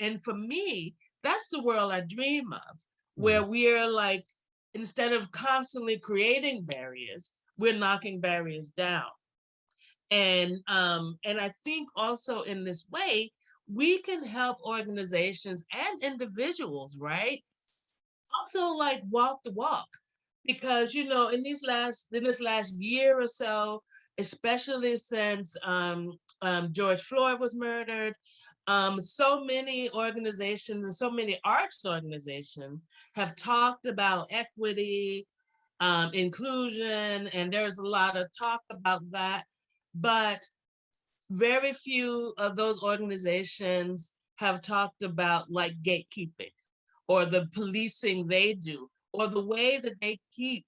and for me, that's the world I dream of, where we're like, instead of constantly creating barriers, we're knocking barriers down. And um, and I think also in this way, we can help organizations and individuals, right? Also like walk the walk. Because you know, in these last in this last year or so, especially since um, um, George Floyd was murdered, um, so many organizations and so many arts organizations have talked about equity, um, inclusion, and there's a lot of talk about that. But very few of those organizations have talked about like gatekeeping or the policing they do or the way that they keep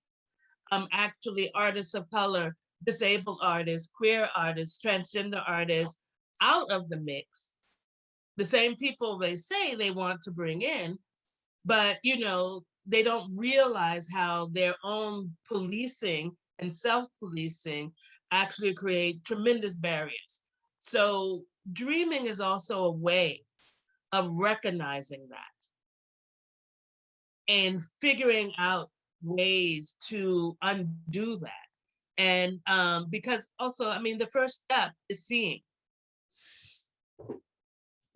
um, actually artists of color, disabled artists, queer artists, transgender artists out of the mix. The same people they say they want to bring in, but you know, they don't realize how their own policing and self-policing actually create tremendous barriers. So dreaming is also a way of recognizing that and figuring out ways to undo that. And um, because also, I mean, the first step is seeing.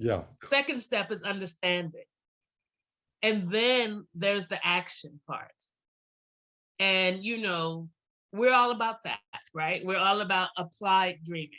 Yeah, Second step is understanding. And then there's the action part. And, you know, we're all about that, right? We're all about applied dreaming.